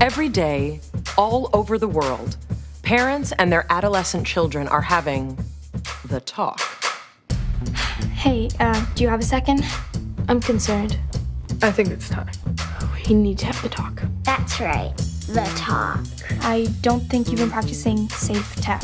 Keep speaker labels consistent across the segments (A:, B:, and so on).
A: Every day, all over the world, parents and their adolescent children are having the talk.
B: Hey, uh, do you have a second? I'm concerned.
C: I think it's time.
B: We need to have the talk.
D: That's right, the talk.
B: I don't think you've been practicing safe tech.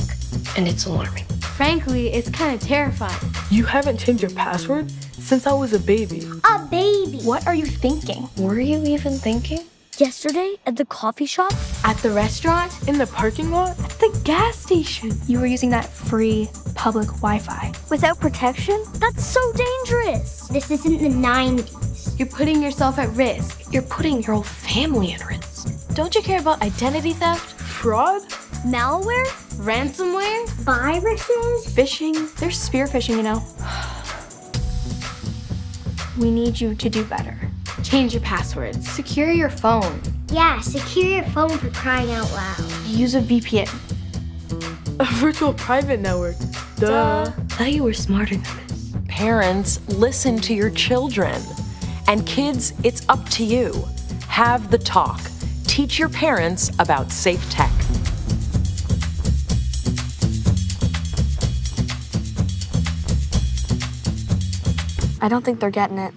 A: And it's alarming.
E: Frankly, it's kind of terrifying.
C: You haven't changed your password since I was a baby.
D: A baby.
B: What are you thinking?
E: Were you even thinking?
D: Yesterday at the coffee shop?
E: At the restaurant?
C: In the parking lot?
E: At the gas station?
B: You were using that free public Wi-Fi.
D: Without protection? That's so dangerous. This isn't the 90s.
E: You're putting yourself at risk.
B: You're putting your whole family at risk.
E: Don't you care about identity theft?
C: Fraud?
D: Malware?
E: Ransomware?
D: Viruses?
B: Phishing? There's spear phishing, you know. We need you to do better.
E: Change your passwords. Secure your phone.
D: Yeah, secure your phone for crying out loud.
B: Use a VPN.
C: A virtual private network. Duh.
E: Thought you were smarter than this.
A: Parents, listen to your children. And kids, it's up to you. Have the talk. Teach your parents about safe tech.
B: I don't think they're getting it.